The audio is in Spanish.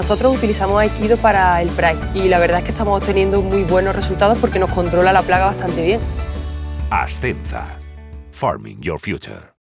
Nosotros utilizamos Aikido para el Pride y la verdad es que estamos obteniendo muy buenos resultados porque nos controla la plaga bastante bien. Ascenza. Farming Your Future.